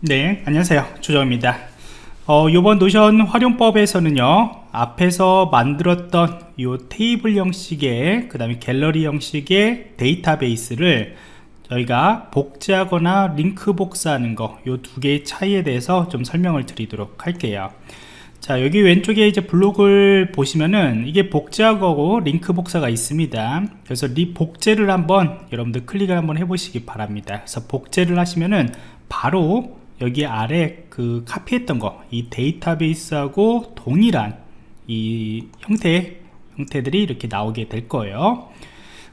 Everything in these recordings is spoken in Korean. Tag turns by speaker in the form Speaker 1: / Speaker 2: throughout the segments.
Speaker 1: 네 안녕하세요. 조정입니다. 어, 이번 Notion 활용법에서는요 앞에서 만들었던 이 테이블 형식의 그 다음에 갤러리 형식의 데이터베이스를 저희가 복제하거나 링크 복사하는 거 이 두 개의 차이에 대해서 좀 설명을 드리도록 할게요. 자 여기 왼쪽에 이제 블록을 보시면은 이게 복제하고 링크 복사가 있습니다. 그래서 리 복제를 한번 여러분들 클릭을 한번 해보시기 바랍니다. 그래서 복제를 하시면은 바로 여기 아래 그 카피했던 거 이 데이터베이스하고 동일한 이 형태 형태들이 이렇게 나오게 될 거예요.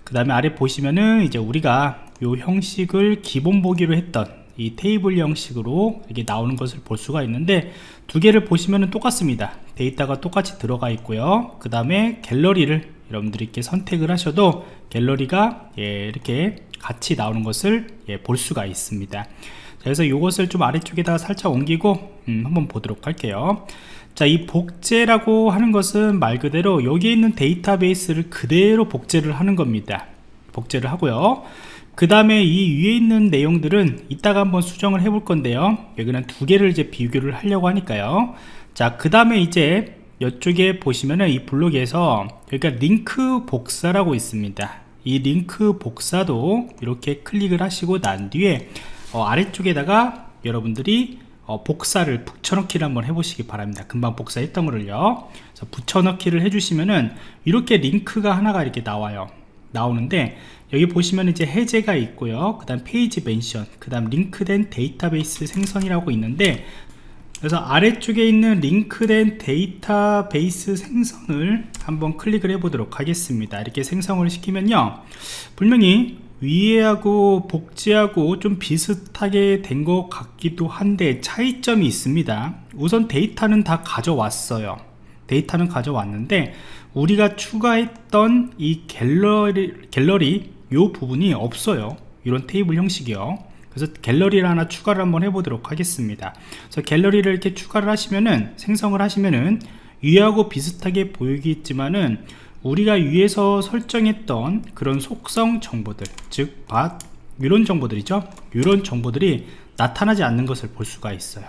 Speaker 1: 그 다음에 아래 보시면은 이제 우리가 요 형식을 기본 보기로 했던 이 테이블 형식으로 이게 나오는 것을 볼 수가 있는데 두 개를 보시면은 똑같습니다. 데이터가 똑같이 들어가 있고요. 그 다음에 갤러리를 여러분들이 이렇게 선택을 하셔도 갤러리가 예, 이렇게 같이 나오는 것을 예, 볼 수가 있습니다 그래서 이것을 좀 아래쪽에다가 살짝 옮기고 음, 한번 보도록 할게요. 자 이 복제라고 하는 것은 말 그대로 여기에 있는 데이터베이스를 그대로 복제를 하는 겁니다. 복제를 하고요. 그 다음에 이 위에 있는 내용들은 이따가 한번 수정을 해 볼 건데요. 여기는 두 개를 이제 비교를 하려고 하니까요. 자 그 다음에 이제 이쪽에 보시면은 이 블록에서 여기가 링크 복사라고 있습니다. 이 링크 복사도 이렇게 클릭을 하시고 난 뒤에 어, 아래쪽에다가 여러분들이 어, 복사를 붙여넣기를 한번 해보시기 바랍니다. 금방 복사했던 거를요. 붙여넣기를 해주시면은 이렇게 링크가 하나가 이렇게 나와요. 나오는데 여기 보시면 이제 해제가 있고요. 그 다음 페이지 mention 그 다음 링크된 데이터베이스 생성이라고 있는데 그래서 아래쪽에 있는 링크된 데이터베이스 생성을 한번 클릭을 해 보도록 하겠습니다. 이렇게 생성을 시키면요. 분명히 위에하고 복제하고 좀 비슷하게 된 것 같기도 한데 차이점이 있습니다. 우선 데이터는 다 가져왔어요. 데이터는 가져왔는데 우리가 추가했던 이 갤러리 갤러리 요 부분이 없어요. 이런 테이블 형식이요. 그래서 갤러리를 하나 추가를 한번 해보도록 하겠습니다. 그래서 갤러리를 이렇게 추가를 하시면은 생성을 하시면은 위하고 비슷하게 보이겠지만은 우리가 위에서 설정했던 그런 속성 정보들 즉 밭, 이런 정보들이죠. 이런 정보들이 나타나지 않는 것을 볼 수가 있어요.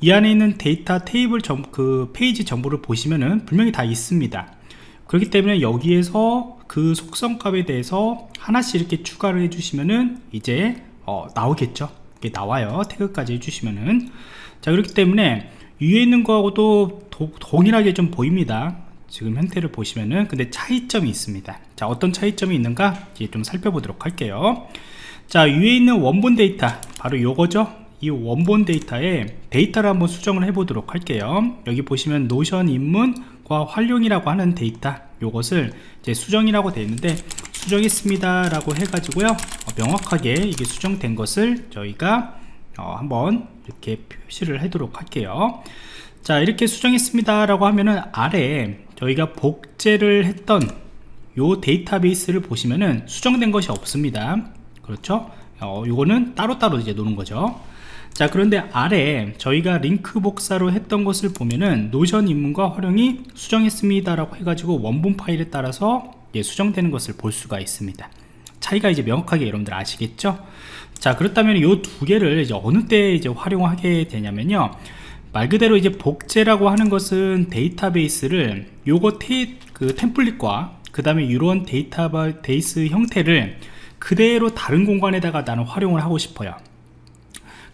Speaker 1: 이 안에 있는 데이터 테이블 정, 그 페이지 정보를 보시면은 분명히 다 있습니다. 그렇기 때문에 여기에서 그 속성 값에 대해서 하나씩 이렇게 추가를 해주시면은 이제 어, 나오겠죠. 이게 나와요. 태그까지 해주시면은. 자 그렇기 때문에 위에 있는 거하고도 도, 동일하게 좀 보입니다 지금 형태를 보시면은 근데 차이점이 있습니다. 자 어떤 차이점이 있는가? 이제 좀 살펴보도록 할게요. 자 위에 있는 원본 데이터 바로 요거죠? 이 원본 데이터에 데이터를 한번 수정을 해 보도록 할게요. 여기 보시면 Notion 입문과 활용이라고 하는 데이터 요것을 이제 수정이라고 되어 있는데 수정했습니다 라고 해 가지고요. 어, 명확하게 이게 수정된 것을 저희가 어, 한번 이렇게 표시를 하도록 할게요. 자 이렇게 수정했습니다. 라고 하면은 아래 저희가 복제를 했던 요 데이터베이스를 보시면은 수정된 것이 없습니다. 그렇죠? 어, 요거는 따로따로 이제 노는 거죠. 자 그런데 아래 저희가 링크 복사로 했던 것을 보면은 노션 입문과 활용이 수정했습니다. 라고 해가지고 원본 파일에 따라서 예, 수정되는 것을 볼 수가 있습니다 차이가 이제 명확하게 여러분들 아시겠죠? 자 그렇다면 이 두 개를 이제 어느 때 이제 활용하게 되냐면요. 말 그대로 이제 복제라고 하는 것은 데이터베이스를 요거 테, 그 template과 그 다음에 이런 데이터베이스 형태를 그대로 다른 공간에다가 나는 활용을 하고 싶어요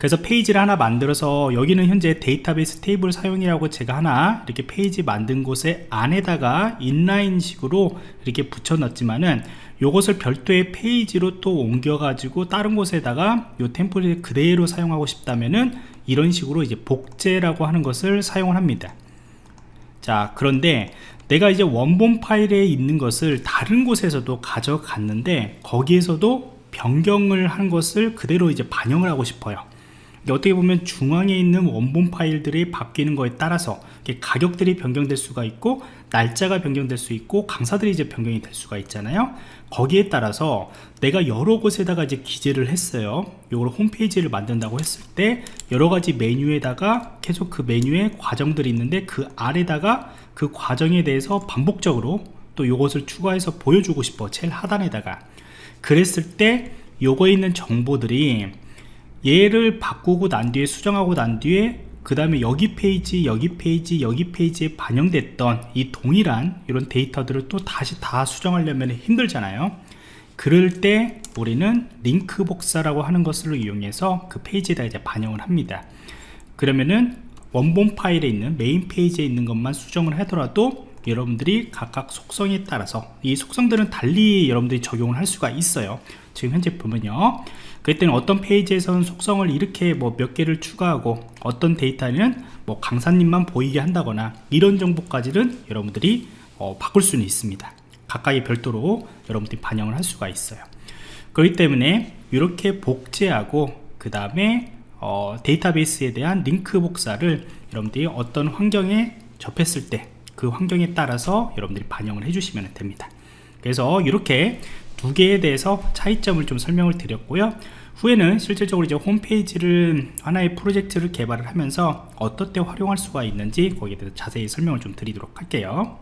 Speaker 1: 그래서 페이지를 하나 만들어서 여기는 현재 데이터베이스 테이블 사용이라고 제가 하나 이렇게 페이지 만든 곳에 안에다가 inline 식으로 이렇게 붙여 넣었지만은 요것을 별도의 페이지로 또 옮겨 가지고 다른 곳에다가 요 템플릿 그대로 사용하고 싶다면은 이런 식으로 이제 복제라고 하는 것을 사용을 합니다. 자 그런데 내가 이제 원본 파일에 있는 것을 다른 곳에서도 가져갔는데 거기에서도 변경을 한 것을 그대로 이제 반영을 하고 싶어요 어떻게 보면 중앙에 있는 원본 파일들이 바뀌는 거에 따라서 가격들이 변경될 수가 있고 날짜가 변경될 수 있고 강사들이 이제 변경이 될 수가 있잖아요. 거기에 따라서 내가 여러 곳에다가 이제 기재를 했어요. 이걸 홈페이지를 만든다고 했을 때 여러 가지 메뉴에다가 계속 그 메뉴에 과정들이 있는데 그 아래다가 그 과정에 대해서 반복적으로 또 이것을 추가해서 보여주고 싶어. 제일 하단에다가. 그랬을 때 요거에 있는 정보들이 얘를 바꾸고 난 뒤에 수정하고 난 뒤에 그 다음에 여기 페이지 여기 페이지 여기 페이지에 반영됐던 이 동일한 이런 데이터들을 또 다시 다 수정하려면 힘들잖아요. 그럴 때 우리는 링크 복사라고 하는 것을 이용해서 그 페이지에다 이제 반영을 합니다. 그러면은 원본 파일에 있는 메인 페이지에 있는 것만 수정을 하더라도 여러분들이 각각 속성에 따라서 이 속성들은 달리 여러분들이 적용을 할 수가 있어요. 지금 현재 보면요. 그랬더니 어떤 페이지에서는 속성을 이렇게 뭐 몇 개를 추가하고 어떤 데이터는 뭐 강사님만 보이게 한다거나 이런 정보까지는 여러분들이 어, 바꿀 수는 있습니다. 각각의 별도로 여러분들이 반영을 할 수가 있어요. 그렇기 때문에 이렇게 복제하고 그 다음에 어, 데이터베이스에 대한 링크 복사를 여러분들이 어떤 환경에 접했을 때 그 환경에 따라서 여러분들이 반영을 해주시면 됩니다. 그래서 이렇게 두 개에 대해서 차이점을 좀 설명을 드렸고요. 후에는 실질적으로 이제 홈페이지를 하나의 프로젝트를 개발을 하면서 때 활용할 수가 있는지 거기에 대해서 자세히 설명을 좀 드리도록 할게요